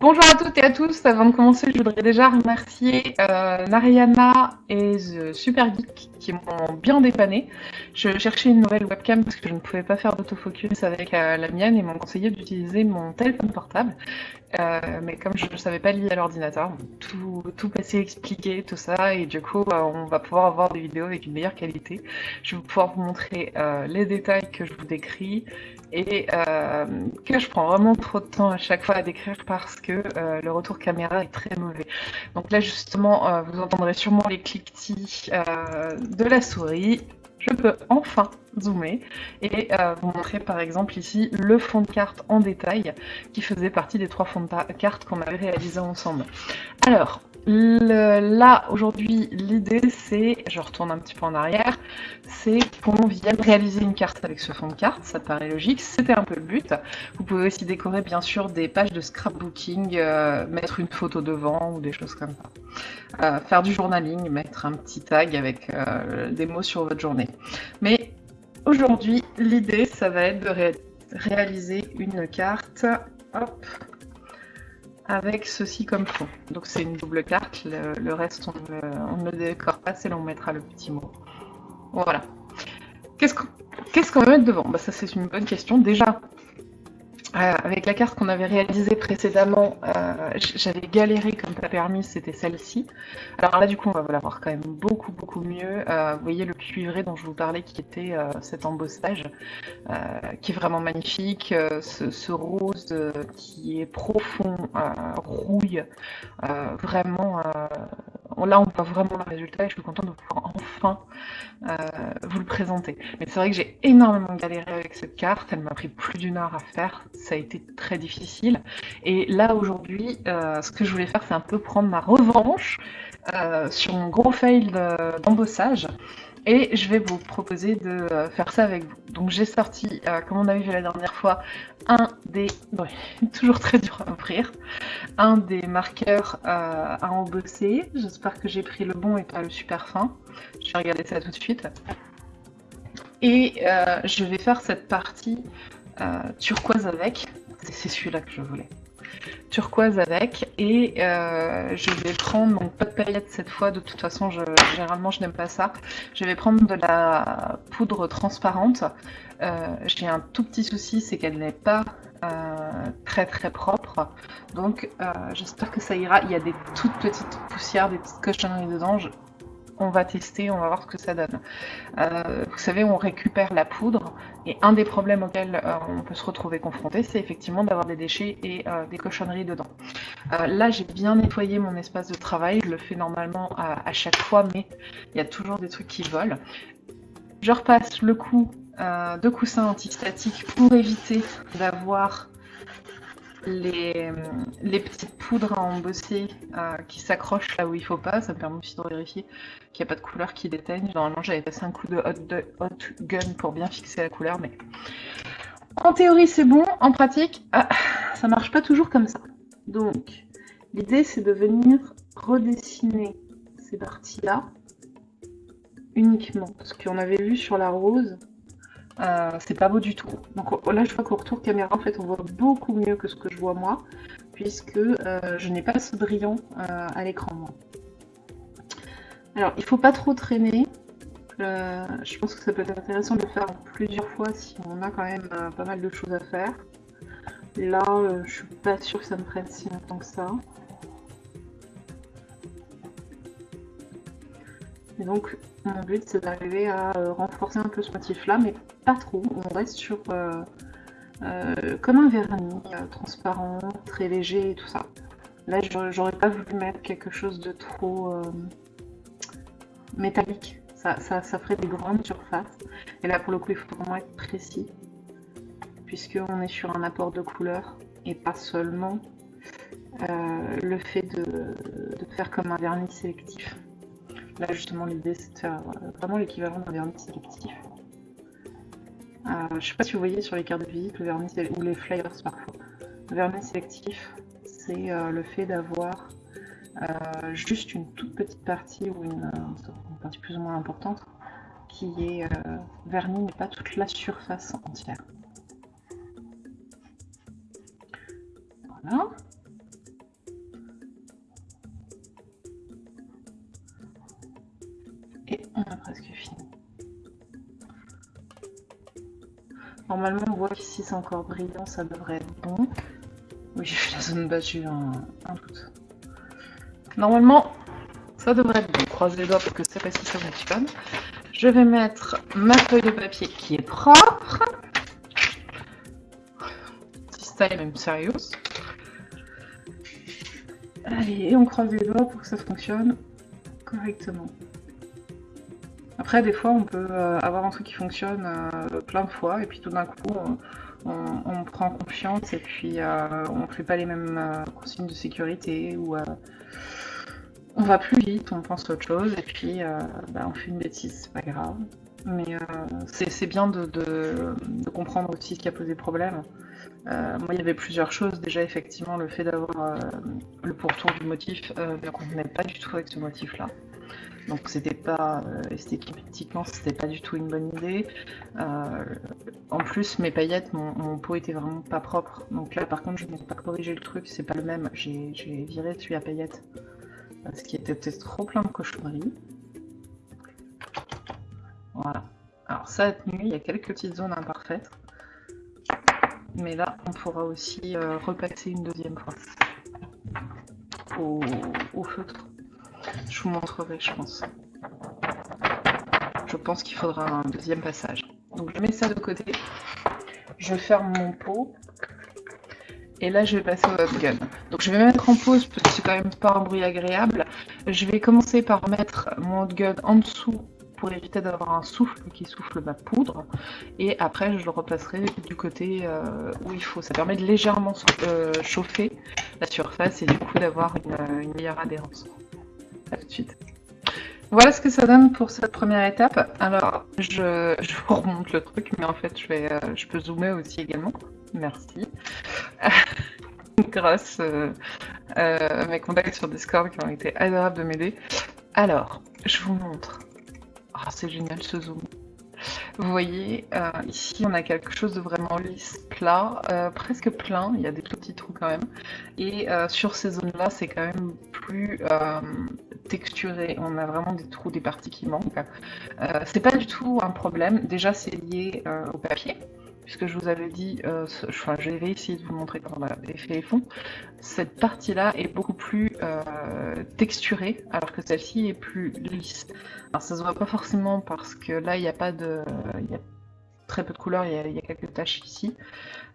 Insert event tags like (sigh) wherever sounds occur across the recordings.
Bonjour à toutes et à tous. Avant de commencer, je voudrais déjà remercier euh, et The Super Geek qui m'ont bien dépanné. Je cherchais une nouvelle webcam parce que je ne pouvais pas faire d'autofocus avec euh, la mienne et m'ont conseillé d'utiliser mon téléphone portable. Euh, mais comme je ne savais pas lier à l'ordinateur, tout, tout passé expliqué, tout ça, et du coup, euh, on va pouvoir avoir des vidéos avec une meilleure qualité. Je vais pouvoir vous montrer les détails que je vous décris et euh, que je prends vraiment trop de temps à chaque fois à décrire parce que euh, le retour caméra est très mauvais. Donc là, justement, euh, vous entendrez sûrement les cliquetis de la souris. Je peux enfin zoomer et vous montrer par exemple ici le fond de carte en détail qui faisait partie des trois fonds de carte qu'on avait réalisés ensemble. Alors, là aujourd'hui l'idée c'est, je retourne un petit peu en arrière, c'est qu'on vienne réaliser une carte avec ce fond de carte, ça paraît logique, c'était un peu le but. Vous pouvez aussi décorer bien sûr des pages de scrapbooking, euh, mettre une photo devant ou des choses comme ça. Euh, faire du journaling, mettre un petit tag avec euh, des mots sur votre journée. Mais Aujourd'hui, l'idée, ça va être de ré réaliser une carte hop, avec ceci comme fond. Donc c'est une double carte, le, reste on ne, on décore pas, c'est là on mettra le petit mot. Voilà. Qu'est-ce qu'on qu qu va mettre devant? Bah, Ça c'est une bonne question. Déjà, euh, avec la carte qu'on avait réalisée précédemment, euh, j'avais galéré comme pas permis, c'était celle-ci. Alors là, du coup, on va la voir quand même beaucoup, beaucoup mieux. Euh, vous voyez le cuivré dont je vous parlais, qui était cet embossage, qui est vraiment magnifique. Ce, rose qui est profond, rouille, vraiment... là, on voit vraiment le résultat et je suis contente de pouvoir enfin vous le présenter. Mais c'est vrai que j'ai énormément galéré avec cette carte, elle m'a pris plus d'une heure à faire ça a été très difficile. Et là, aujourd'hui, euh, ce que je voulais faire, c'est un peu prendre ma revanche euh, sur mon gros fail d'embossage. Et je vais vous proposer de euh, faire ça avec vous. Donc j'ai sorti, euh, comme on avait vu la dernière fois, un des... Ouais, (laughs) toujours très dur à ouvrir. Un des marqueurs euh, à embosser. J'espère que j'ai pris le bon et pas le super fin. Je vais regarder ça tout de suite. Et je vais faire cette partie turquoise avec, c'est celui-là que je voulais. Turquoise avec, et euh, je vais prendre, donc pas de paillettes cette fois, de toute façon, je, généralement je n'aime pas ça. Je vais prendre de la poudre transparente. Euh, J'ai un tout petit souci, c'est qu'elle n'est pas euh, très très propre. Donc j'espère que ça ira. Il y a des toutes petites poussières, des petites cochonneries dedans. On va tester, on va voir ce que ça donne. Euh, vous savez, on récupère la poudre, et un des problèmes auxquels euh, on peut se retrouver confronté, c'est effectivement d'avoir des déchets et euh, des cochonneries dedans. Là, j'ai bien nettoyé mon espace de travail, je le fais normalement à, chaque fois, mais il y a toujours des trucs qui volent. Je repasse le coup de coussin antistatiques pour éviter d'avoir les, les, petites poudres à embosser euh, qui s'accrochent là où il faut pas. Ça me permet aussi de vérifier qu'il n'y a pas de couleur qui déteigne. Normalement, j'avais passé un coup de hot, de hot, gun pour bien fixer la couleur, mais en théorie, c'est bon. En pratique, ah, ça marche pas toujours comme ça. Donc, l'idée, c'est de venir redessiner ces parties-là uniquement. Parce qu'on avait vu sur la rose, euh, c'est pas beau du tout. Donc là, je vois qu'au retour caméra, en fait, on voit beaucoup mieux que ce que je vois moi, puisque euh, je n'ai pas ce brillant euh, à l'écran. Alors, il faut pas trop traîner. Je pense que ça peut être intéressant de le faire plusieurs fois si on a quand même pas mal de choses à faire. Là, je suis pas sûre que ça me prenne si longtemps que ça. Et donc, mon but, c'est d'arriver à euh, renforcer un peu ce motif-là, mais pas trop. On reste sur euh, euh, comme un vernis transparent, très léger et tout ça. Là, j'aurais pas voulu mettre quelque chose de trop métallique. Ça, ça, ferait des grandes surfaces. Et là, pour le coup, il faut vraiment être précis, puisqu'on est sur un apport de couleur et pas seulement le fait de, faire comme un vernis sélectif. Là, justement, l'idée, c'est de faire vraiment l'équivalent d'un vernis sélectif. Euh, je ne sais pas si vous voyez sur les cartes de visite le vernis ou les flyers parfois. Le vernis sélectif, c'est euh, le fait d'avoir euh, juste une toute petite partie ou une, une, partie plus ou moins importante qui est euh, vernie, mais pas toute la surface entière. Voilà. A presque fini. Normalement, on voit qu'ici c'est encore brillant, ça devrait être bon. Oui, j'ai fait la zone battue, un, un doute. Normalement, ça devrait être bon. Croise les doigts parce que pas si ça fonctionne. Je vais mettre ma feuille de papier qui est propre. Style même sérieux. Allez, on croise les doigts pour que ça fonctionne correctement. Après, des fois, on peut euh, avoir un truc qui fonctionne euh, plein de fois, et puis tout d'un coup, on, prend confiance, et puis euh, on ne fait pas les mêmes consignes de sécurité, ou on va plus vite, on pense à autre chose, et puis bah, on fait une bêtise, c'est pas grave. Mais c'est bien de, comprendre aussi ce qui a posé problème. moi, il y avait plusieurs choses. Déjà, effectivement, le fait d'avoir le pourtour du motif ne convenait pas du tout avec ce motif-là. Donc c'était pas euh, esthétiquement c'était pas du tout une bonne idée. Euh, en plus mes paillettes, mon, pot était vraiment pas propre. Donc là par contre je n'ai pas corrigé le truc, c'est pas le même. J'ai viré celui à paillettes. Ce qui était peut-être trop plein de cochonneries. Voilà. Alors ça a tenu, il y a quelques petites zones imparfaites. Mais là on pourra aussi euh, repasser une deuxième fois au feutre. Je vous montrerai, je pense. Je pense qu'il faudra un deuxième passage. Donc je mets ça de côté. Je ferme mon pot. Et là, je vais passer au hot gun. Donc je vais mettre en pause parce que c'est quand même pas un bruit agréable. Je vais commencer par mettre mon hot gun en dessous pour éviter d'avoir un souffle qui souffle ma poudre. Et après, je le repasserai du côté euh, où il faut. Ça permet de légèrement euh, chauffer la surface et du coup d'avoir une meilleure adhérence de suite. Voilà ce que ça donne pour cette première étape. Alors, je, vous remonte le truc, mais en fait, je, vais, euh, je peux zoomer aussi également. Merci. (laughs) Grâce euh, euh, à mes contacts sur Discord qui ont été adorables de m'aider. Alors, je vous montre. Ah, c'est génial ce zoom. Vous voyez, ici on a quelque chose de vraiment lisse, plat, presque plein, il y a des petits trous quand même. Et sur ces zones-là, c'est quand même plus texturé, on a vraiment des trous, des parties qui manquent. c'est pas du tout un problème, déjà c'est lié au papier puisque je vous avais dit, euh, je vais essayer de vous montrer comment on avait fait les fonds, cette partie-là est beaucoup plus euh, texturée, alors que celle-ci est plus lisse. Alors ça se voit pas forcément parce que là, il n'y a pas de... Il y a très peu de couleurs, il y a, quelques taches ici.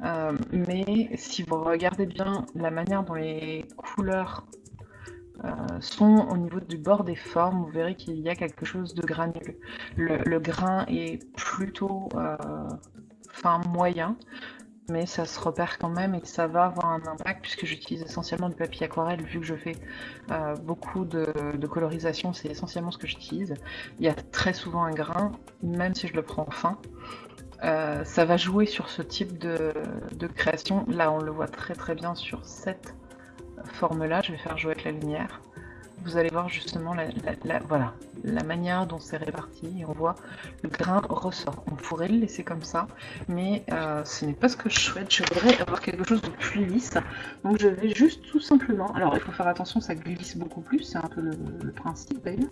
Euh, mais si vous regardez bien la manière dont les couleurs sont au niveau du bord des formes, vous verrez qu'il y a quelque chose de granuleux. Le, grain est plutôt enfin moyen, mais ça se repère quand même et ça va avoir un impact puisque j'utilise essentiellement du papier aquarelle vu que je fais euh, beaucoup de, colorisation, c'est essentiellement ce que j'utilise. Il y a très souvent un grain, même si je le prends fin. Euh, ça va jouer sur ce type de, création. Là, on le voit très très bien sur cette forme-là. Je vais faire jouer avec la lumière vous allez voir justement la, voilà, la manière dont c'est réparti et on voit le grain ressort. On pourrait le laisser comme ça, mais euh, ce n'est pas ce que je souhaite. Je voudrais avoir quelque chose de plus lisse. Donc je vais juste tout simplement... Alors il faut faire attention, ça glisse beaucoup plus, c'est un peu le, principe d'ailleurs,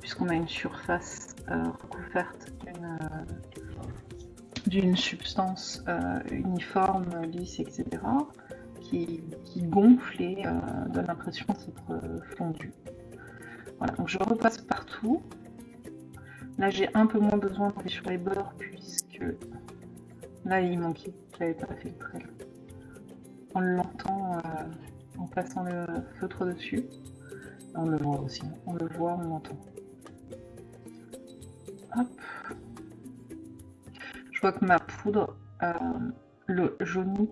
puisqu'on a une surface euh, recouverte d'une substance euh, uniforme, lisse, etc qui, gonfle et euh, donne l'impression d'être euh, fondu. Voilà, donc je repasse partout. Là, j'ai un peu moins besoin d'aller sur les bords puisque là, il manquait. J'avais pas fait le trait. On l'entend euh, en passant le feutre dessus. On le voit aussi. On le voit, on l'entend. Hop. Je vois que ma poudre, le jauni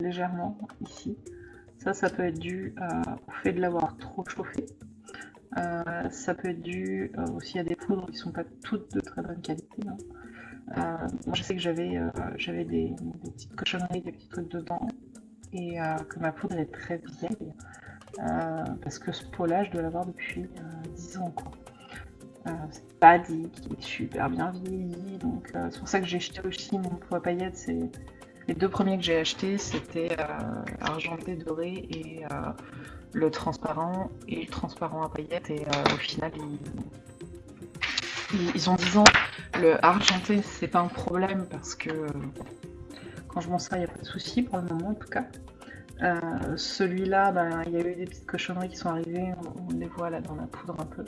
légèrement ici. Ça, ça peut être dû euh, au fait de l'avoir trop chauffé. Euh, ça peut être dû euh, aussi à des poudres qui sont pas toutes de très bonne qualité. Hein. moi, je sais que j'avais j'avais des, petites cochonneries, des petits trucs dedans, et que ma poudre est très vieille, parce que ce pot-là, je dois l'avoir depuis 10 ans. C'est pas dit qu'il est super bien vieilli, donc c'est pour ça que j'ai jeté aussi mon pot à paillettes, c'est les deux premiers que j'ai achetés, c'était euh, argenté, doré et euh, le transparent et le transparent à paillettes. Et euh, au final, ils ont 10 ans. Le argenté, c'est pas un problème parce que quand je m'en sers, il n'y a pas de souci pour le moment en tout cas. Celui-là, ben, il y a eu des petites cochonneries qui sont arrivées, on, les voit là dans la poudre un peu.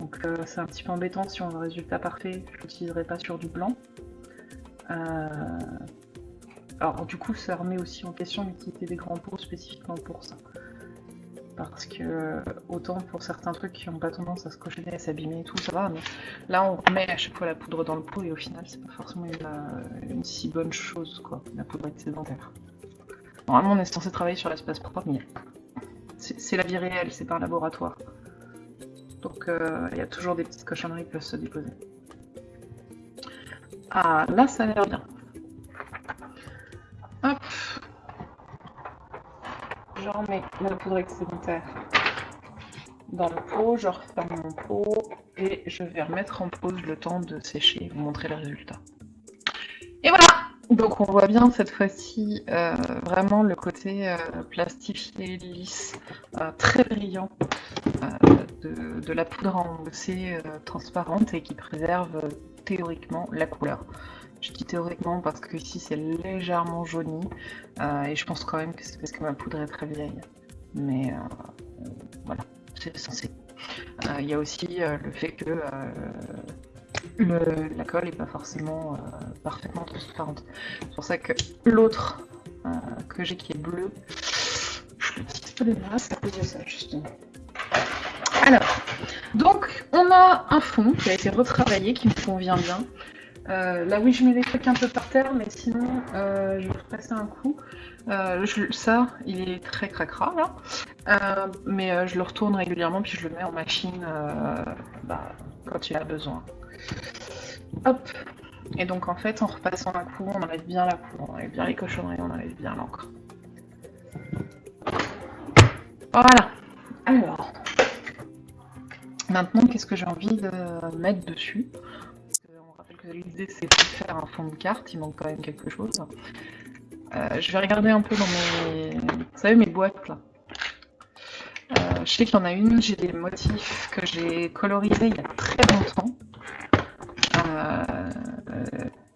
Donc c'est un petit peu embêtant si on veut un résultat parfait, je l'utiliserai pas sur du blanc. Alors du coup ça remet aussi en question l'utilité des grands pots spécifiquement pour ça. Parce que autant pour certains trucs qui n'ont pas tendance à se cochonner, à s'abîmer et tout, ça va, mais là on remet à chaque fois la poudre dans le pot et au final c'est pas forcément une, une, si bonne chose quoi, la poudre excédentaire. Normalement, on est censé travailler sur l'espace propre, mais c'est la vie réelle, c'est pas un laboratoire. Donc, euh, il y a toujours des petites cochonneries qui peuvent se déposer. Ah, là, ça a l'air bien. Hop. Je remets la poudre excédentaire dans le pot, je referme mon pot et je vais remettre en pause le temps de sécher et vous montrer le résultat. Et voilà donc on voit bien cette fois-ci euh, vraiment le côté euh, plastifié, lisse, euh, très brillant de, la poudre en OC transparente et qui préserve théoriquement la couleur. Je dis théoriquement parce que ici c'est légèrement jauni et je pense quand même que c'est parce que ma poudre est très vieille. Mais voilà, c'est censé. Il y a aussi le fait que la colle n'est pas forcément euh, parfaitement transparente. C'est pour ça que l'autre euh, que j'ai qui est bleu, je le pas masses à cause de ça justement. Alors, donc on a un fond qui a été retravaillé, qui me convient bien. Euh, là oui je mets les trucs un peu par terre, mais sinon je vais repasser un coup. ça, il est très cracra là, mais je le retourne régulièrement puis je le mets en machine bah, quand il a besoin. Hop Et donc en fait, en repassant un coup, on enlève bien la poudre, on enlève bien les cochonneries, on enlève bien l'encre. Voilà Alors, maintenant, qu'est-ce que j'ai envie de mettre dessus? L'idée, c'est de faire un fond de carte, il manque quand même quelque chose. Euh, je vais regarder un peu dans mes... Vous savez, mes boîtes, là. Euh, je sais qu'il y en a une, j'ai des motifs que j'ai colorisés il y a très longtemps. Euh,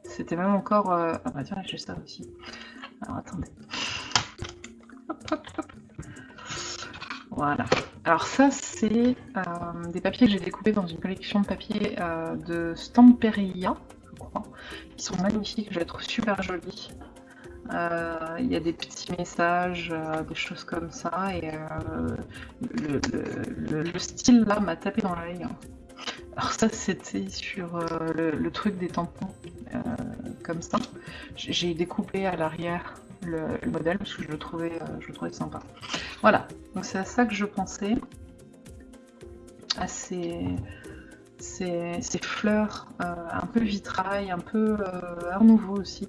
c'était même encore... Ah bah tiens, j'ai ça aussi. Alors attendez. Voilà. Alors ça, c'est euh, des papiers que j'ai découpés dans une collection de papiers de Stamperia, je crois. Ils sont magnifiques, je les trouve super jolis. Il y a des petits messages, des choses comme ça, et le, style là m'a tapé dans l'œil. Alors ça c'était sur euh, le, truc des tampons, euh, comme ça. J'ai découpé à l'arrière le, modèle parce que je le trouvais, euh, je trouvais sympa. Voilà, donc c'est à ça que je pensais, à ces, fleurs un peu vitrail, un peu art nouveau aussi.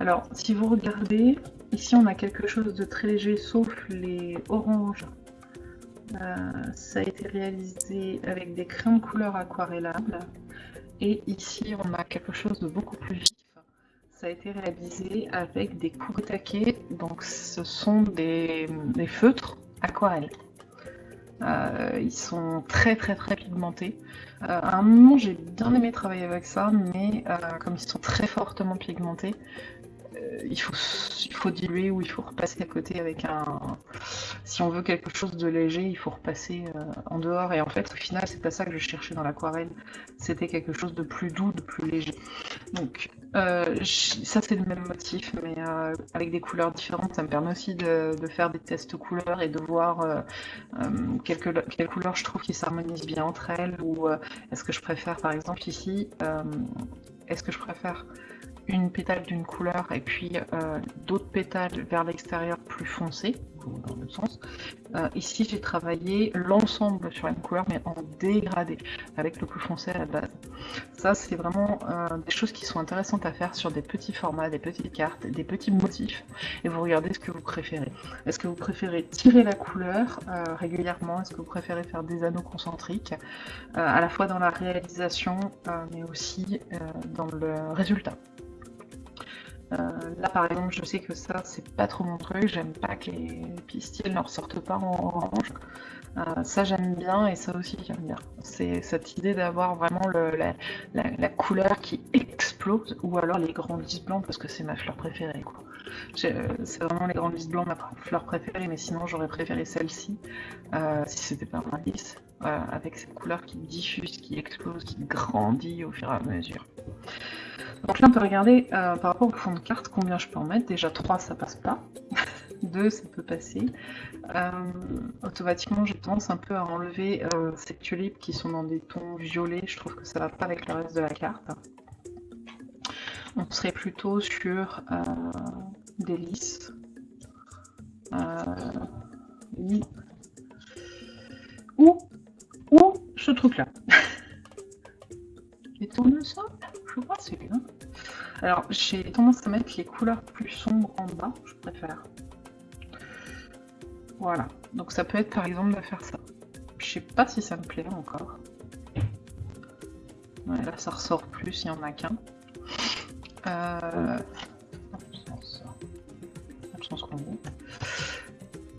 Alors si vous regardez, ici on a quelque chose de très léger sauf les oranges euh, ça a été réalisé avec des crayons de couleur aquarellables. Et ici, on a quelque chose de beaucoup plus vif. Ça a été réalisé avec des taquets, donc ce sont des, feutres aquarelles. Euh, ils sont très très très pigmentés. Euh, à un moment j'ai bien aimé travailler avec ça, mais comme ils sont très fortement pigmentés, euh, il, faut, il faut diluer ou il faut repasser à côté avec un... Si on veut quelque chose de léger, il faut repasser euh, en dehors. Et en fait, au final, c'est pas ça que je cherchais dans l'aquarelle. C'était quelque chose de plus doux, de plus léger. Donc, euh, ça c'est le même motif, mais avec des couleurs différentes. Ça me permet aussi de, faire des tests couleurs et de voir quelles, quelles, couleurs je trouve qui s'harmonisent bien entre elles. Ou est-ce que je préfère, par exemple, ici, est-ce que je préfère une pétale d'une couleur et puis euh, d'autres pétales vers l'extérieur plus foncés, dans le sens. Euh, ici, j'ai travaillé l'ensemble sur une couleur, mais en dégradé, avec le plus foncé à la base. Ça, c'est vraiment euh, des choses qui sont intéressantes à faire sur des petits formats, des petites cartes, des petits motifs, et vous regardez ce que vous préférez. Est-ce que vous préférez tirer la couleur régulièrement? Est-ce que vous préférez faire des anneaux concentriques À la fois dans la réalisation, mais aussi dans le résultat? Là par exemple je sais que ça c'est pas trop mon truc, j'aime pas que les pistils ne ressortent pas en orange. ça j'aime bien et ça aussi j'aime bien. C'est cette idée d'avoir vraiment la, couleur qui explose ou alors les grands blancs parce que c'est ma fleur préférée quoi. C'est vraiment les grands blancs ma fleur préférée mais sinon j'aurais préféré celle-ci si c'était pas un lys. Euh, avec cette couleur qui diffuse, qui explose, qui grandit au fur et à mesure. Donc là on peut regarder euh, par rapport au fond de carte combien je peux en mettre. Déjà 3 ça passe pas, (laughs) 2 ça peut passer. Euh, automatiquement j'ai tendance un peu à enlever ces tulipes qui sont dans des tons violets, je trouve que ça va pas avec le reste de la carte. On serait plutôt sur des lys. ou ou ce truc-là? (laughs) Les tournesols? Alors, j'ai tendance à mettre les couleurs plus sombres en bas, je préfère. Voilà. Donc ça peut être par exemple de faire ça. Je sais pas si ça me plaît encore. là, ça ressort plus, il n'y en a qu'un. Euh...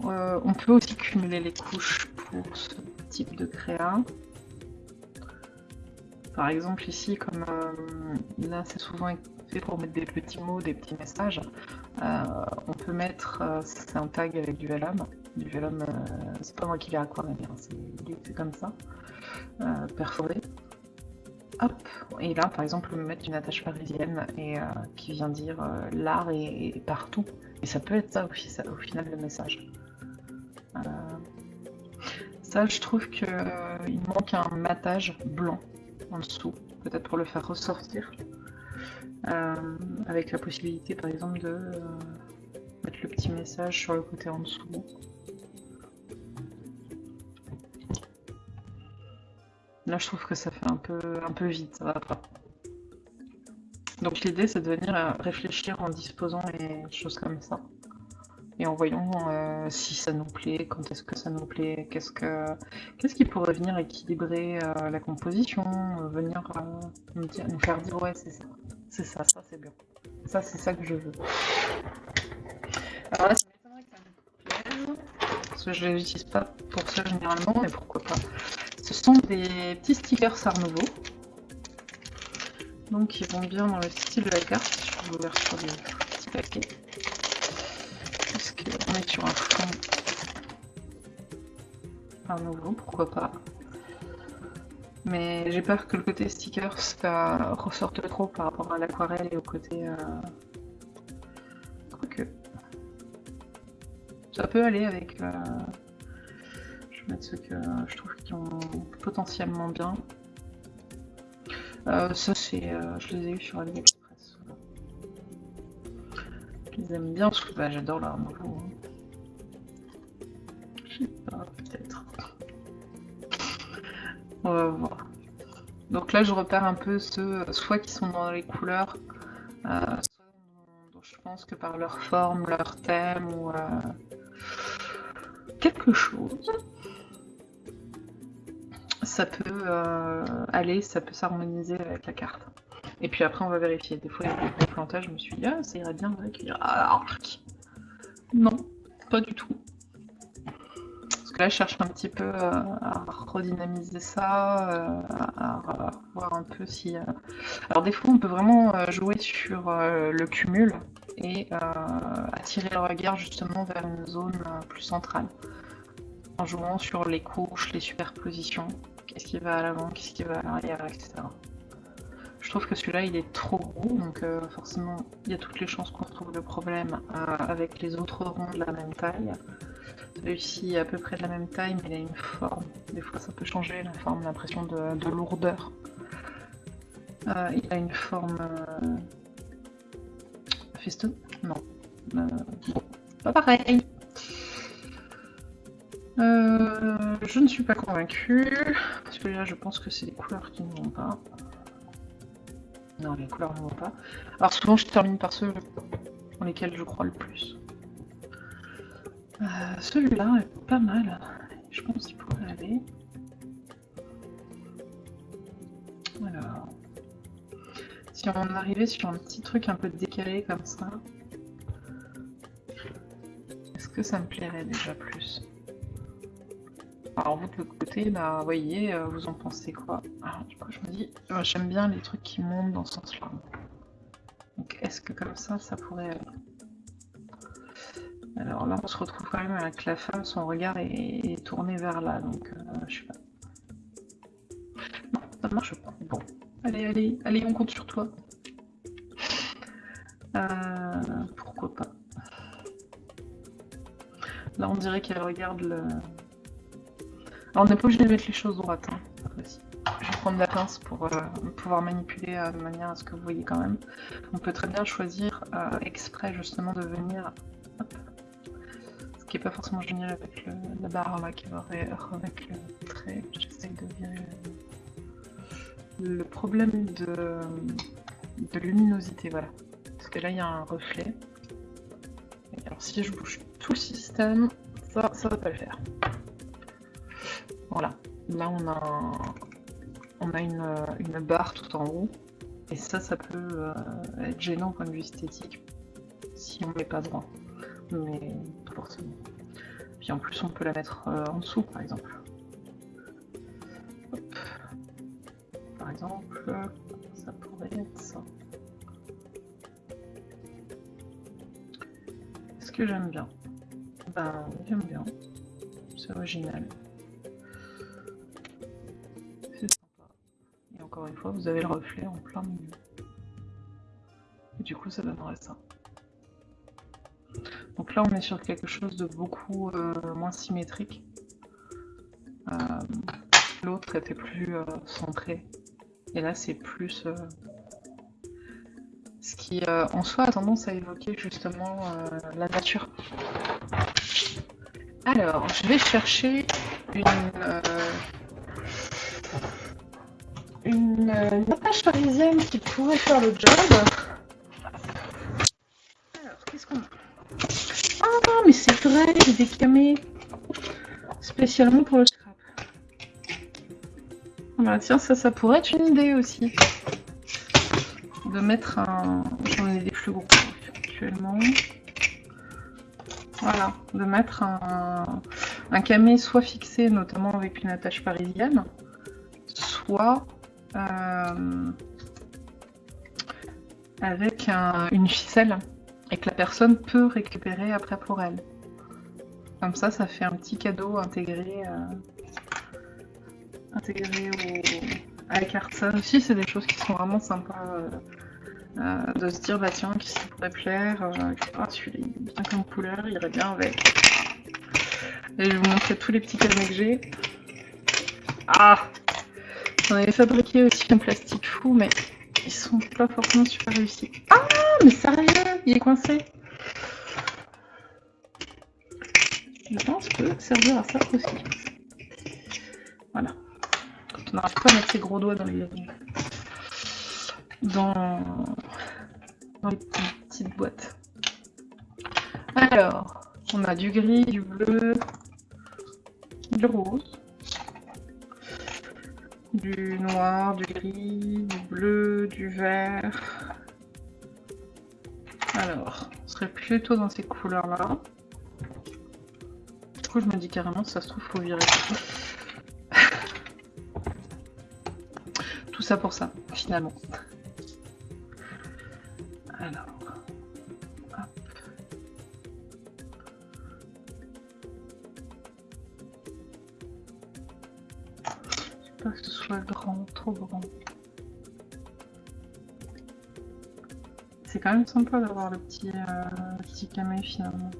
Euh, on peut aussi cumuler les couches pour ce type de créa. Par exemple ici, comme euh, là c'est souvent fait pour mettre des petits mots, des petits messages, euh, on peut mettre, euh, c'est un tag avec du vellum, du vellum, c'est pas moi qui l'ai aquarellé, hein, c'est comme ça, perforé. Hop, et là par exemple on peut mettre une attache parisienne et qui vient dire l'art est, partout. Et ça peut être ça ça, au final le message. Ça, je trouve qu'il manque un matage blanc en dessous, peut-être pour le faire ressortir. Euh, avec la possibilité, par exemple, de euh, mettre le petit message sur le côté en dessous. Là, je trouve que ça fait un peu, un peu vite, ça va pas. Donc l'idée, c'est de venir réfléchir en disposant les choses comme ça et en voyant euh, si ça nous plaît, quand est-ce que ça nous plaît, qu'est-ce que qu'est-ce qui pourrait venir équilibrer euh, la composition, euh, venir nous, faire dire ouais c'est ça, c'est ça, ça c'est bien, ça c'est ça que je veux. Alors là ça m'étonnerait que ça me parce que je ne l'utilise pas pour ça généralement, mais pourquoi pas. Ce sont des petits stickers Sarnovo, donc ils vont bien dans le style de la carte, je vais ouvrir sur des petits paquets sur un fond un nouveau, pourquoi pas. Mais j'ai peur que le côté sticker ça ressorte trop par rapport à l'aquarelle et au côté... Euh... Quoique. Ça peut aller avec... Euh... Je vais mettre ceux que je trouve qui ont potentiellement bien. Euh, ça c'est... Euh, je les ai eu sur AliExpress. Aiment bien, que bah, j'adore leur nouveau. Je sais pas, peut-être. On va voir. Donc là, je repère un peu ceux, soit qui sont dans les couleurs, euh, soit je pense que par leur forme, leur thème, ou euh, quelque chose, ça peut euh, aller, ça peut s'harmoniser avec la carte. Et puis après, on va vérifier. Des fois, il y a des plantages, je me suis dit, ah, ça irait bien avec Non, pas du tout. Parce que là, je cherche un petit peu euh, à redynamiser ça, euh, à, voir un peu si... Euh, alors des fois, on peut vraiment jouer sur le cumul et attirer le regard justement vers une zone plus centrale. En jouant sur les couches, les superpositions, qu'est-ce qui va à l'avant, qu'est-ce qui va à l'arrière, etc. Je trouve que celui-là il est trop gros, donc euh, forcément il y a toutes les chances qu'on retrouve le problème euh, avec les autres ronds de la même taille. Celui-ci est à peu près de la même taille, mais il a une forme. Des fois ça peut changer la forme, l'impression de, lourdeur. Euh, il a une forme... Festo Non. bon, pas pareil. je ne suis pas convaincue. Parce que là je pense que c'est des couleurs qui ne vont pas. Non, les couleurs ne vont pas. Alors souvent je termine par ceux dans lesquels je crois le plus. Euh, celui-là est pas mal. Je pense qu'il pourrait aller. Si si on arrivait sur un petit truc un peu décalé comme ça, est-ce que ça me plairait déjà plus? Alors vous de l'autre côté, bah voyez, euh, vous en pensez quoi Alors, Du coup je me dis, euh, j'aime bien les trucs qui montent dans ce sens-là. Donc est-ce que comme ça, ça pourrait... Alors là on se retrouve quand même avec la femme, son regard est, tourné vers là, donc euh, je sais pas. Non, ça marche pas. Bon, allez, allez, allez, on compte sur toi. pourquoi pas Là, on dirait qu'elle regarde le... On n'est pas obligé de mettre les choses droites. Hein. Je vais prendre la pince pour euh, pouvoir manipuler euh, de manière à ce que vous voyez quand même. On peut très bien choisir euh, exprès justement de venir... Ce qui n'est pas forcément génial avec la barre là qui va avec le trait. J'essaye de virer le problème de, de luminosité, voilà. Parce que là, il y a un reflet. alors si je bouge tout le système, ça, ça va pas le faire. Voilà, là on a, on a une, barre tout en haut, et ça, ça peut euh, être gênant au point de vue esthétique si on met pas droit, mais forcément. Puis en plus, on peut la mettre euh, en dessous, par exemple. Par exemple, ça pourrait être ça. Est-ce que j'aime bien? Ben, j'aime bien. C'est original. Encore une fois, vous avez le reflet en plein milieu. Et du coup, ça donnerait ça. Donc là, on est sur quelque chose de beaucoup euh, moins symétrique. Euh, l'autre était plus euh, centré. Et là, c'est plus... ce qui, en soi, a tendance à évoquer justement la nature. Alors, je vais chercher une, une, euh, parisienne qui pourrait faire le job. Alors, qu'est-ce qu'on a? Ah, mais c'est vrai, j'ai des camés spécialement pour le scrap. Ah bah tiens, ça, ça pourrait être une idée aussi. De mettre un... J'en ai des plus gros actuellement. Voilà, de mettre un camé soit fixé, notamment avec une attache parisienne, soit euh, avec une ficelle et que la personne peut récupérer après pour elle. Comme ça, ça fait un petit cadeau intégré, euh, intégré au, à la carte. Ça aussi, c'est des choses qui sont vraiment sympas. Euh, de se dire bah tiens qui ça pourrait plaire, ah celui-là il est bien comme couleur, il irait bien avec. Et je vais vous montrer tous les petits carnets que j'ai. Ah J'en avais fabriqué aussi en plastique fou mais ils sont pas forcément super réussis. Ah mais sérieux Il est coincé Je pense que servir à ça aussi. Voilà. Quand on n'arrive pas à mettre ses gros doigts dans les dans, dans les petites boîtes. Alors, on a du gris, du bleu, du rose, du noir, du gris, du bleu, du vert. Alors, on serait plutôt dans ces couleurs-là. Du coup, je me dis carrément, ça se trouve, faut virer Tout ça (laughs) pour ça, finalement. Quand même sympa d'avoir le petit, euh, petit camé finalement.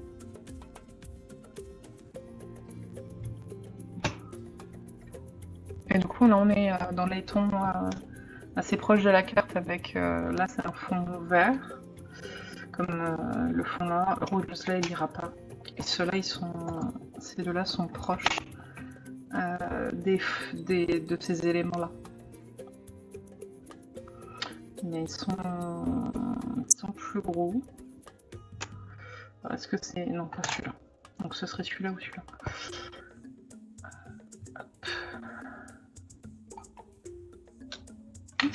Et du coup là on est euh, dans les tons euh, assez proches de la carte avec là c'est un fond vert comme le fond noir, rouge là il ira pas. Et ceux-là ils sont ces deux là sont proches euh, des, de ces éléments-là. Mais ils sont, sont plus gros. Est-ce que c'est... Non, pas celui-là. Donc ce serait celui-là ou celui-là.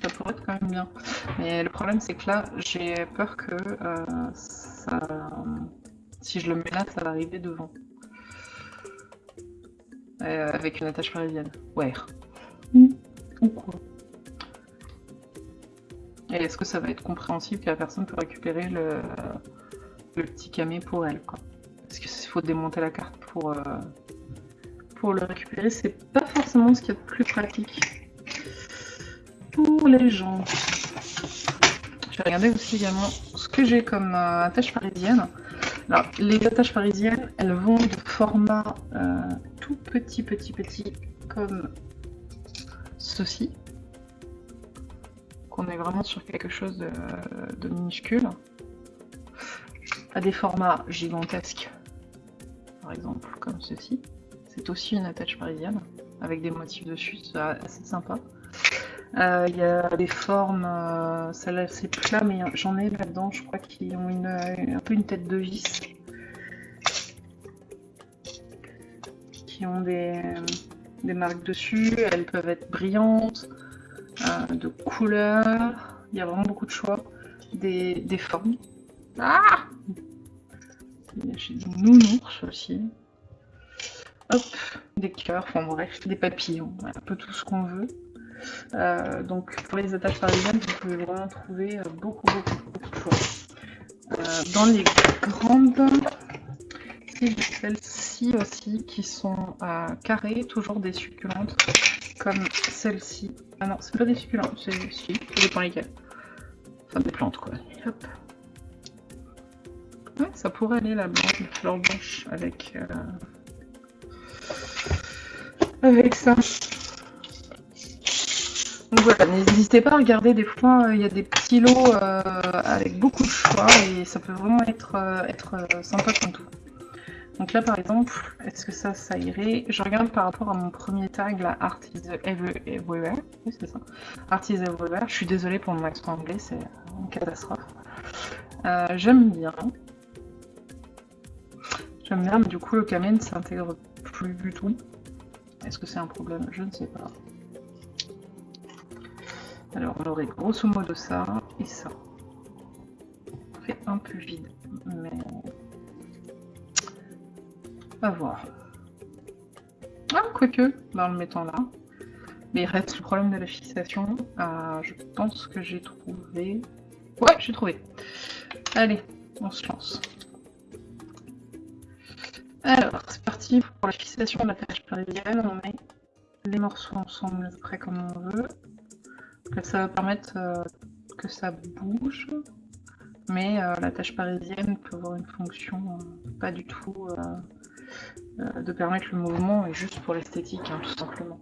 ça pourrait être quand même bien. Mais le problème, c'est que là, j'ai peur que euh, ça... si je le mets là, ça va arriver devant. Euh, avec une attache parisienne. Ouais. Ou quoi Et est-ce que ça va être compréhensible que la personne peut récupérer le, petit camé pour elle quoi? Parce qu'il faut démonter la carte pour, euh, pour le récupérer. C'est pas forcément ce qu'il y a de plus pratique pour les gens. Je vais regarder aussi également ce que j'ai comme euh, attache parisienne. Alors, les attaches parisiennes, elles vont de format euh, tout petit, petit, petit, comme ceci. Qu'on est vraiment sur quelque chose de, minuscule. À des formats gigantesques, par exemple, comme ceci. C'est aussi une attache parisienne, avec des motifs dessus, c'est assez sympa. Euh, il y a des formes, euh, celle-là c'est plat, mais j'en ai là-dedans, je crois qu'ils ont une, un peu une tête de vis. Qui ont des marques dessus, elles peuvent être brillantes, euh, de couleurs, il y a vraiment beaucoup de choix, des, des formes. Ah J'ai des nounours aussi. Hop, des cœurs, enfin bref, des papillons, un peu tout ce qu'on veut. Euh, donc pour les attaches parisiennes, vous pouvez vraiment trouver euh, beaucoup, beaucoup, beaucoup de choix. Dans les grandes, c'est celles-ci aussi qui sont carrées, toujours des succulentes, comme celle-ci. Ah non, c'est pas des succulentes, c'est si, ça dépend lesquelles. Enfin des plantes quoi. Hop. Ouais, ça pourrait aller la blanche, la fleur blanche avec, avec ça. Donc voilà, n'hésitez pas à regarder, des fois il y a des petits lots euh, avec beaucoup de choix et ça peut vraiment être, euh, être euh, sympa comme tout. Donc là par exemple, est-ce que ça, ça irait? Je regarde par rapport à mon premier tag, la Art is Everywhere. Oui, c'est ça. Art is Everywhere. Je suis désolée pour mon accent anglais, c'est une catastrophe. J'aime bien. J'aime bien, mais du coup le Kamen s'intègre plus du tout. Est-ce que c'est un problème? Je ne sais pas. Alors on aurait grosso modo ça et ça. Fait un peu vide, mais voir. Ah, quoique, en le mettant là. Mais il reste le problème de la fixation. Euh, je pense que j'ai trouvé... Ouais, j'ai trouvé. Allez, on se lance. Alors, c'est parti pour la fixation de la page parisienne. On met les morceaux ensemble près comme on veut ça va permettre euh, que ça bouge, mais euh, la tâche parisienne peut avoir une fonction euh, pas du tout de permettre le mouvement et juste pour l'esthétique, hein, tout simplement.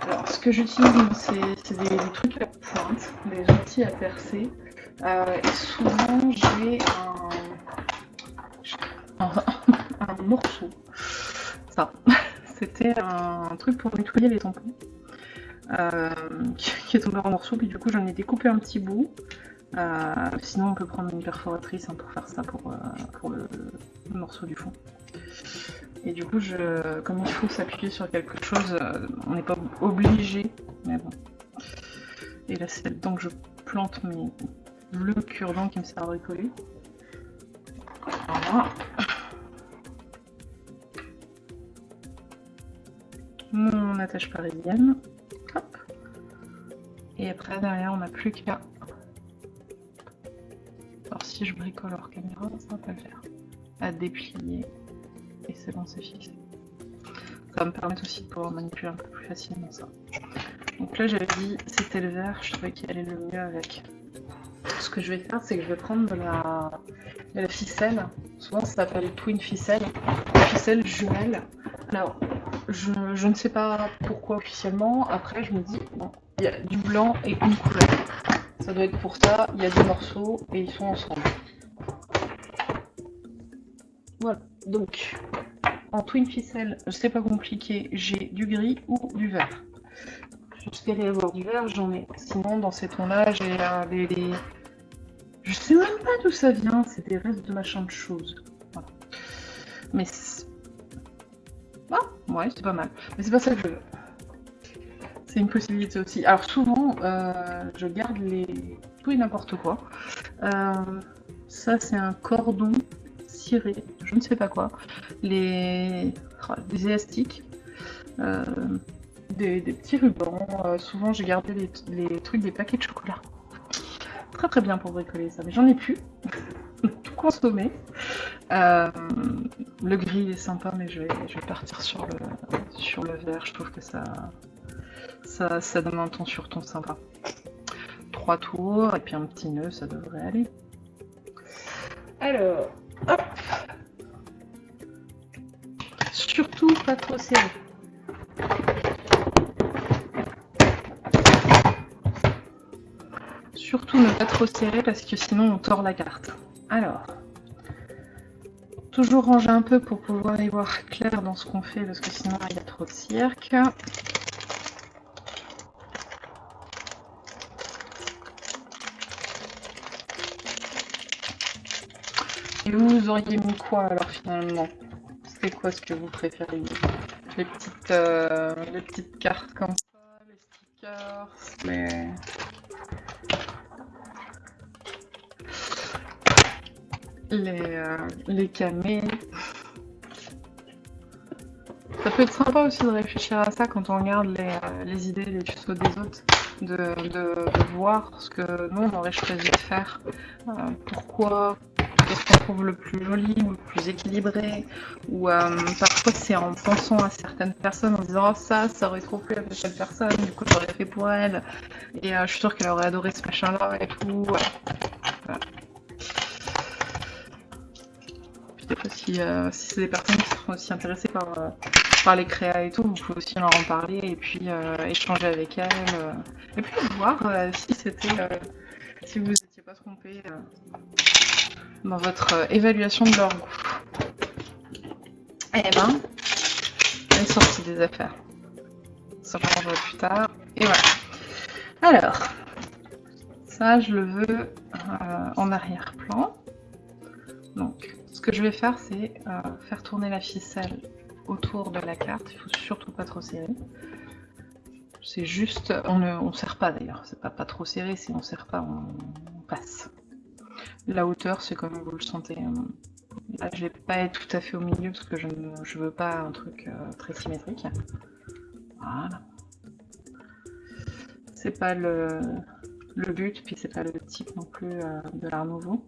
Alors, ce que j'utilise, c'est des, trucs à pointe, des outils à percer. et souvent, j'ai un, (laughs) morceau. Ça, (laughs) c'était un truc pour nettoyer les tampons. Euh, qui est tombé en morceaux, puis du coup j'en ai découpé un petit bout. Euh, sinon on peut prendre une perforatrice hein, pour faire ça euh, pour le, morceau du fond. Et du coup, je, comme il faut s'appuyer sur quelque chose, on n'est pas obligé, mais bon. Et là c'est là-dedans que je plante mes, le cure-dent qui me sert à bricoler. Voilà. Mon attache parisienne. Et après, derrière, on n'a plus qu'à... Alors si je bricole hors caméra, ça va pas le faire. À déplier. Et c'est bon, c'est fixé. Ça va me permettre aussi de pouvoir manipuler un peu plus facilement ça. Donc là, j'avais dit, c'était le vert, je trouvais qu'il allait le mieux avec. Ce que je vais faire, c'est que je vais prendre de la, la ficelle. Souvent, ça s'appelle twin ficelle. Ficelle jumelle. Alors, je, je, ne sais pas pourquoi officiellement. Après, je me dis, bon, il y a du blanc et une couleur. Ça doit être pour ça. Il y a des morceaux et ils sont ensemble. Voilà. Donc, en twin ficelle, c'est pas compliqué. J'ai du gris ou du vert. J'espérais avoir du vert, j'en ai. Sinon, dans ces tons-là, j'ai euh, des, Je sais même pas d'où ça vient. C'est des restes de machin de choses. Mais ah, ouais, c'est pas mal. Mais c'est pas ça que je veux. C'est une possibilité aussi. Alors souvent, euh, je garde les tout et n'importe quoi. Euh, ça, c'est un cordon je ne sais pas quoi. Les oh, élastiques, euh, des, petits rubans. souvent, j'ai gardé les, trucs des paquets de chocolat. Très très bien pour bricoler ça, mais j'en ai plus. (laughs) tout consommé. le gris est sympa, mais je vais, je vais partir sur le, sur le vert. Je trouve que ça, ça, ça donne un ton sur ton sympa. Trois tours et puis un petit nœud, ça devrait aller. Alors, hop Surtout pas trop serré. Surtout ne pas trop serré parce que sinon on tord la carte. Alors, toujours ranger un peu pour pouvoir y voir clair dans ce qu'on fait parce que sinon il y a trop de cirque. Et vous, auriez mis quoi alors finalement? C'était quoi ce que vous préfériez les petites, euh, les petites cartes comme ça, les stickers, les... Les, euh, les camés. Ça peut être sympa aussi de réfléchir à ça quand on regarde les, euh, les idées, les tutos des autres, de, de, voir ce que nous on aurait choisi de faire, pourquoi, qu'est-ce qu'on trouve le plus joli ou le plus équilibré ou euh, parfois c'est en pensant à certaines personnes en disant oh, ça ça aurait trop plu à telle personne du coup j'aurais fait pour elle et euh, je suis sûre qu'elle aurait adoré ce machin là et tout voilà. si, euh, si c'est des personnes qui sont aussi intéressées par, par les créas et tout vous pouvez aussi leur en parler et puis échanger avec elles et puis voir si c'était si vous pas trompé dans votre euh, évaluation de leur goût. Eh ben, elle est sortie des affaires. Ça je plus tard. Et voilà. Alors, ça je le veux euh, en arrière-plan. Donc, ce que je vais faire, c'est euh, faire tourner la ficelle autour de la carte. Il faut surtout pas trop serrer. C'est juste, on ne on serre pas d'ailleurs. C'est pas pas trop serré. Si on serre pas, on La hauteur, c'est comme vous le sentez. Hein. Là, je vais pas être tout à fait au milieu parce que je ne veux pas un truc euh, très symétrique. Voilà. C'est pas le, le, but, puis c'est pas le type non plus euh, de l'art nouveau.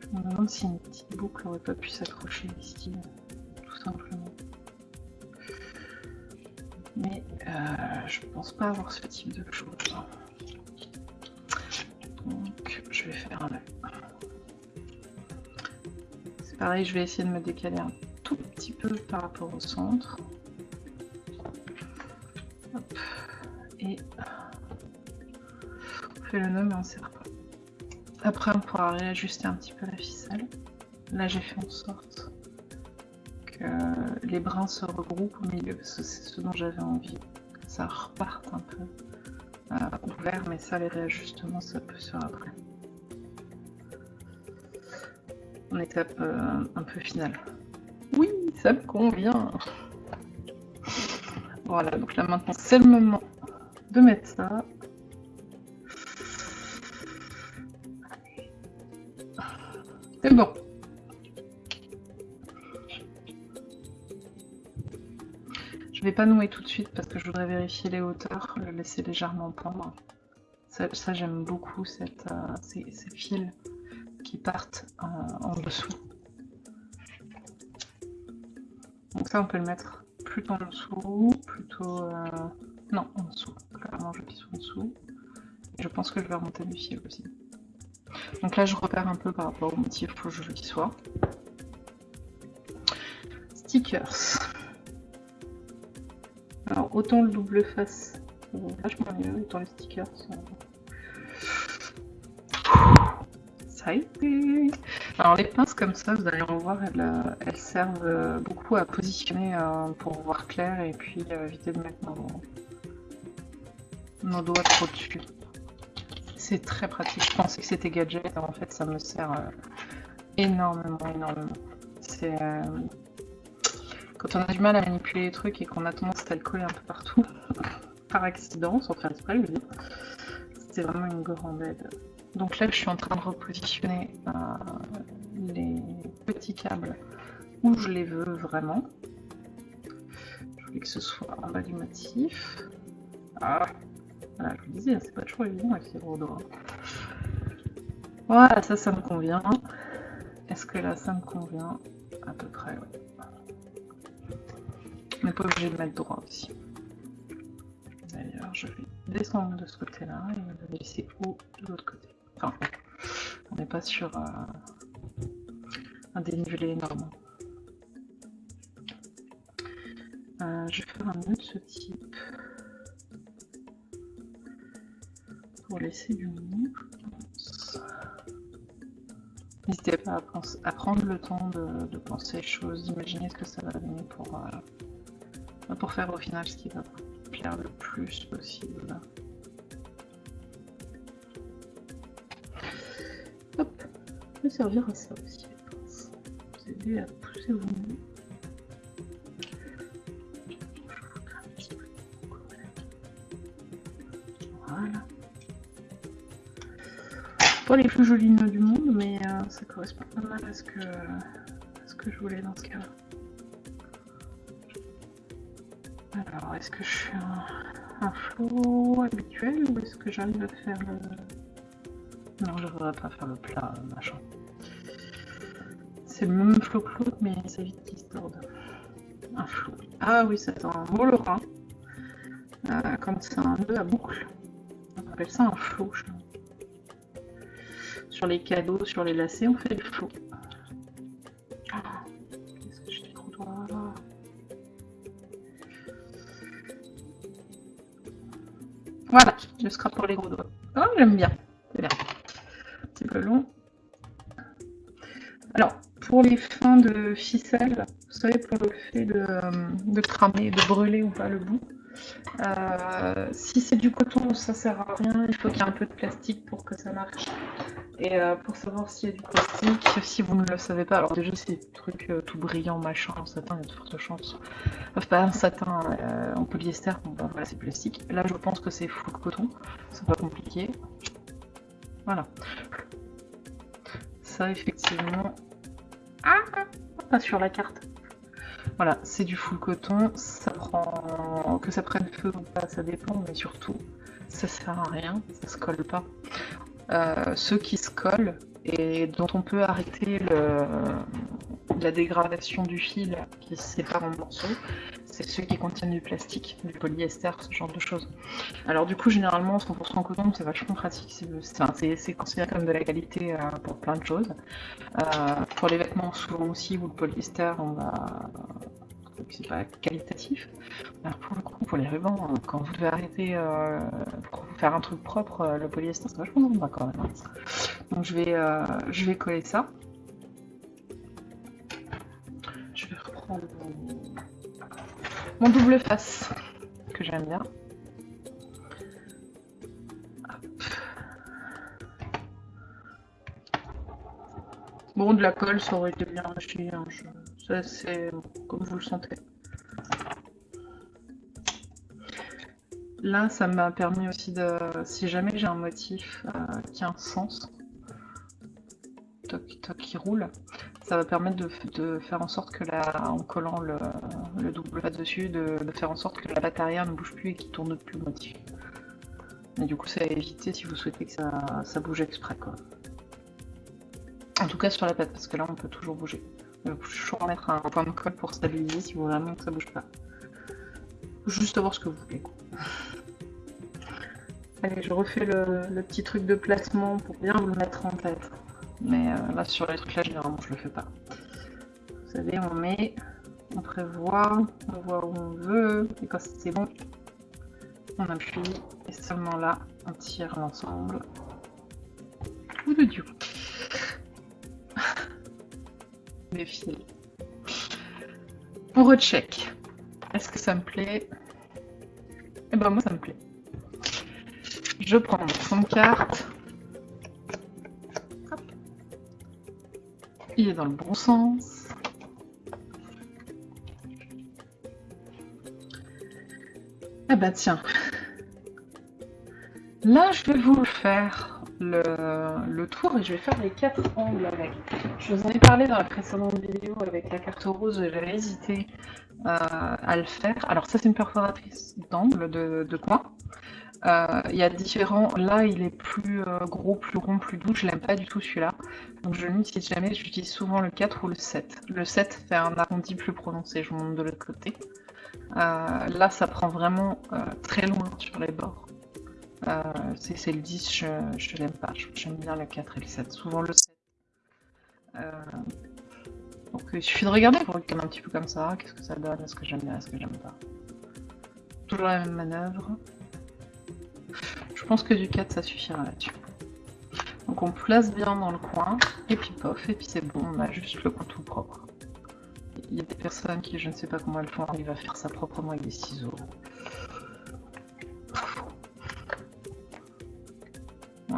Je me demande si une petite boucle aurait pas pu s'accrocher ici, tout simplement. Mais euh, je pense pas avoir ce type de choses. Donc je vais faire un C'est pareil, je vais essayer de me décaler un tout petit peu par rapport au centre. Et on fait le nœud mais on serre pas. Après on pourra réajuster un petit peu la ficelle. Là j'ai fait en sorte que les brins se regroupent au milieu, c'est ce dont j'avais envie. Que ça reparte un peu ouvert, mais ça, les réajustements, ça peut se faire après. En étape euh, un peu finale. Oui, ça me convient. Voilà, donc là maintenant, c'est le moment de mettre ça. C'est bon. Vais pas nouer tout de suite parce que je voudrais vérifier les hauteurs, le laisser légèrement pendre. Ça, j'aime beaucoup cette, euh, ces, fils qui partent euh, en dessous. Donc ça on peut le mettre plutôt en dessous, plutôt... Euh, non, en dessous. Clairement je pisse en dessous. je pense que je vais remonter du fil aussi. Donc là je repère un peu par rapport au motif, que je y sois. Stickers. Autant le double face, vachement mieux, autant les stickers sont... Ça a été Alors les pinces comme ça, vous allez en voir, elles, euh, servent euh, beaucoup à positionner euh, pour voir clair et puis éviter de mettre nos, doigts trop dessus. C'est très pratique, je pensais que c'était gadget, en fait ça me sert énormément, énormément. C'est quand on a du mal à manipuler les trucs et qu'on a tendance à le coller un peu partout, (laughs) par accident, sans faire exprès, je. C'était vraiment une grande aide. Donc là, je suis en train de repositionner euh, les petits câbles où je les veux vraiment. Je voulais que ce soit en bas du motif. Ah, je vous disais, c'est pas toujours évident avec ces gros doigts. Voilà, ça, ça me convient. Est-ce que là, ça me convient? À peu près, oui. N'est pas obligé de mettre droit aussi. D'ailleurs, je vais descendre de ce côté-là et va laisser haut de l'autre côté. Enfin, on n'est pas sur euh, un dénivelé énorme. Euh, je vais faire un nœud de ce type pour laisser du mou. N'hésitez pas à, prendre le temps de, penser les choses, d'imaginer ce que ça va donner pour, euh, pour faire au final ce qui va plaire le plus possible. Hop, ça peut servir à ça aussi, Vous aider à pousser vos mains. Voilà. Pas les plus jolis nœuds du monde, mais euh, ça correspond pas mal à ce que, ce que je voulais dans ce cas-là. Alors, est-ce que je fais un, un habituel ou est-ce que j'arrive à faire le... Non, je voudrais pas faire le plat, machin. C'est le même flot que l'autre, mais ça évite qu'il se torde. Un flot. Ah oui, c'est un molorin. Euh, quand c'est un nœud à boucle. On appelle ça un flot. Sur les cadeaux, sur les lacets, on fait le flot. Voilà, je scrape pour les gros doigts. Oh, j'aime bien. C'est bien long. Alors, pour les fins de ficelle, vous savez, pour le fait de, de cramer, de brûler ou pas le bout, euh, si c'est du coton, ça sert à rien, il faut qu'il y ait un peu de plastique pour que ça marche. Et euh, pour savoir s'il y a du plastique, si vous ne le savez pas, alors déjà c'est des trucs euh, tout brillant, machin, en satin, il y a de fortes chances. Enfin, pas un satin en polyester, bon bah, voilà c'est plastique. Là je pense que c'est full coton, c'est pas compliqué. Voilà effectivement. Ah Pas sur la carte. Voilà, c'est du full coton, ça prend que ça prenne feu ou pas, ça dépend, mais surtout, ça sert à rien, ça se colle pas. Euh, ceux qui se collent et dont on peut arrêter la dégradation du fil qui se sépare en morceaux, c'est ceux qui contiennent du plastique, du polyester, ce genre de choses. Alors du coup, généralement, 100% coton, c'est vachement pratique, c'est considéré comme de la qualité euh, pour plein de choses. Euh, pour les vêtements, souvent aussi, ou le polyester, on va c'est pas qualitatif. Alors pour le coup, pour les rubans, euh, quand vous devez arrêter pour faire un truc propre, le polyester c'est vachement sympa quand même. Donc je vais, je vais coller ça. Je vais reprendre mon double face que j'aime bien. Bon, de la colle, ça aurait été bien lâché. Hein, C'est comme vous le sentez. Là, ça m'a permis aussi de... Si jamais j'ai un motif euh, qui a un sens, toc, toc, qui roule, ça va permettre de, faire en sorte que la, en collant le, double face dessus, de, faire en sorte que la patte arrière ne bouge plus et qu'il tourne plus le motif. Et du coup, ça va éviter si vous souhaitez que ça, bouge exprès. Quoi. En tout cas sur la patte, parce que là, on peut toujours bouger. Faut toujours mettre un point de colle pour stabiliser si vous voulez vraiment que ça bouge pas. Juste voir ce que vous voulez. Allez, je refais le, le petit truc de placement pour bien vous le mettre en tête. Mais euh, là, sur les trucs là, généralement, je le fais pas. Vous savez, on met, on prévoit, on voit où on veut, et quand c'est bon, on appuie, et seulement là, on tire l'ensemble. Ou de Dieu. Fils. On recheck. Est-ce que ça me plaît? Eh ben moi ça me plaît. Je prends mon carte. Il est dans le bon sens. Ah bah tiens. Là, je vais vous faire le, tour et je vais faire les quatre angles avec. Je vous en ai parlé dans la précédente vidéo avec la carte rose j'avais hésité euh, à le faire. Alors ça, c'est une perforatrice d'angle de, de coin. Euh, il y a différents. Là, il est plus euh, gros, plus rond, plus doux. Je l'aime pas du tout celui-là. Donc je n'utilise jamais. J'utilise souvent le 4 ou le 7. Le 7 fait un arrondi plus prononcé. Je vous montre de l'autre côté. Là, ça prend vraiment très loin sur les bords. C'est le 10, je, je l'aime pas. J'aime bien le 4 et le 7. Souvent le 7. donc il suffit de regarder pour regarder un petit peu comme ça. Qu'est-ce que ça donne? Est-ce que j'aime bien? Est-ce que j'aime pas? Toujours la même manœuvre. Je pense que du 4 ça suffira là-dessus. Donc on place bien dans le coin, et puis pof, et puis c'est bon, on a juste le coin tout propre. Il y a des personnes qui, je ne sais pas comment elles font, arrivent à faire ça proprement avec des ciseaux.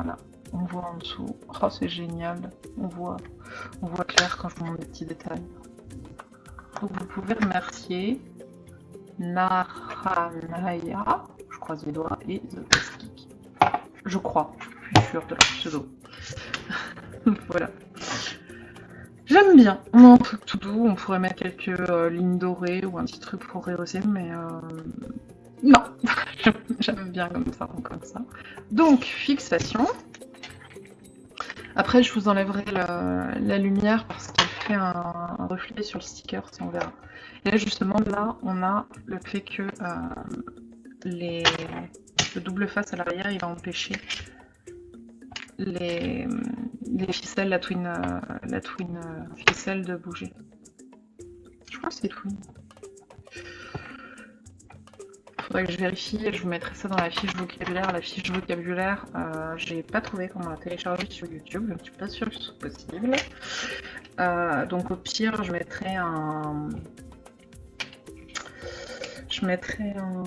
Voilà, on voit en dessous. Oh, c'est génial. On voit, on voit clair quand je vous montre des petits détails. Donc vous pouvez remercier Naranaya, je croise les doigts, et The je crois, je suis sûre de leur pseudo. (laughs) voilà. J'aime bien. Un truc tout doux, on pourrait mettre quelques euh, lignes dorées ou un petit truc pour rehausser, mais euh, non. (laughs) J'aime bien comme ça, ça. Donc, fixation. Après, je vous enlèverai la, lumière parce qu'elle fait un, reflet sur le sticker, si on verra. Et là, justement, là, on a le fait que euh, le double face à l'arrière, il va empêcher les, ficelles, la twin, euh, la twin euh, ficelle de bouger. Je crois que c'est twin. Faudrait que je vérifie, je vous mettrai ça dans la fiche vocabulaire. La fiche vocabulaire, euh, j'ai pas trouvé comment la télécharger sur YouTube, je ne suis pas sûre que ce soit possible. donc au pire, je mettrai un, je mettrai un...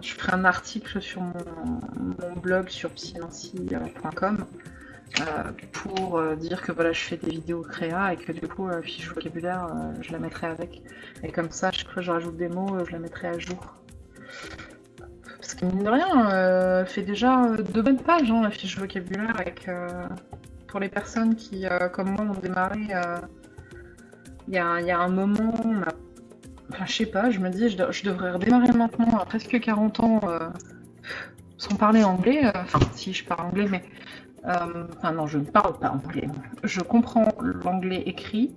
Je ferai un article sur mon, blog sur psynancy.com euh, pour euh, dire que voilà je fais des vidéos créa et que du coup la fiche vocabulaire euh, je la mettrai avec. Et comme ça, chaque fois que je rajoute des mots, je la mettrai à jour. Parce que mine de rien, elle fait déjà deux bonnes pages hein, la fiche vocabulaire avec pour les personnes qui, comme moi, ont démarré il y, a, y, a un moment, a Enfin, je sais pas, je me dis, je, devrais redémarrer maintenant à presque 40 ans euh, sans parler anglais. Euh, enfin, si je parle anglais, mais. Euh, enfin, non, je ne parle pas anglais. Je comprends l'anglais écrit,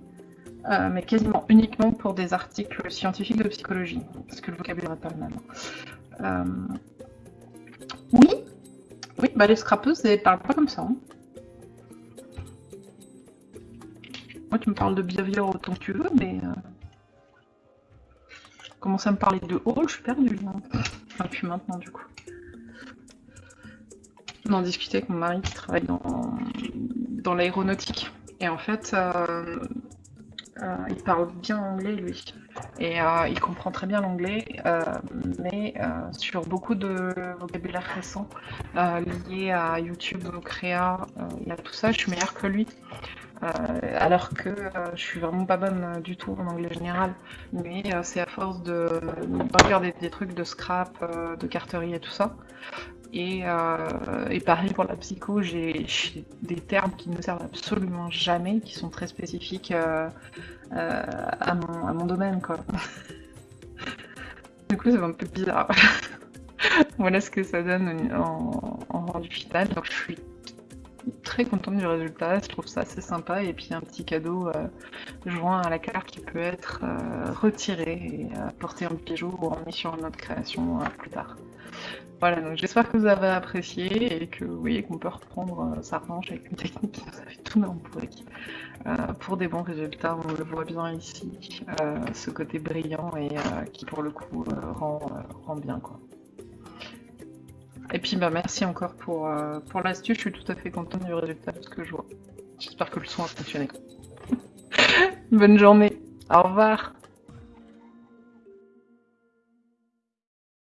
mais quasiment uniquement pour des articles scientifiques de psychologie, parce que le vocabulaire n'est pas le même. Oui, oui, bah les scrappeuses, elles parlent pas comme ça. Hein. Moi, tu me parles de behavior autant que tu veux, mais commence à me parler de hall, je suis perdue. Enfin, puis maintenant, du coup. On en discutait avec mon mari qui travaille dans, dans l'aéronautique. Et en fait, euh, euh, il parle bien anglais, lui. Et euh, il comprend très bien l'anglais, mais sur beaucoup de vocabulaire récent lié à YouTube, au créa, y a tout ça, je suis meilleure que lui. Euh, alors que euh, je suis vraiment pas bonne euh, du tout en anglais général. Mais c'est à force de, regarder des, trucs de scrap, de carterie et tout ça. Et, pareil pour la psycho, j'ai des termes qui ne servent absolument jamais, qui sont très spécifiques à, mon, domaine. Quoi. du coup, c'est un peu bizarre. (laughs) voilà ce que ça donne en, en rendu final. Donc je suis très contente du résultat, je trouve ça assez sympa et puis un petit cadeau euh, joint à la carte qui peut être euh, retiré et euh, porté en bijou ou emmené sur une autre création plus tard. Voilà, donc j'espère que vous avez apprécié et que voyez qu'on peut reprendre sa revanche avec une technique qui nous a fait tout pourri. pour des bons résultats, on le voit bien ici, ce côté brillant et qui pour le coup rend, rend bien quoi. Et puis bah merci encore pour, euh, pour l'astuce, je suis tout à fait contente du résultat de ce que je vois. J'espère que le son a fonctionné. (laughs) Bonne journée, au revoir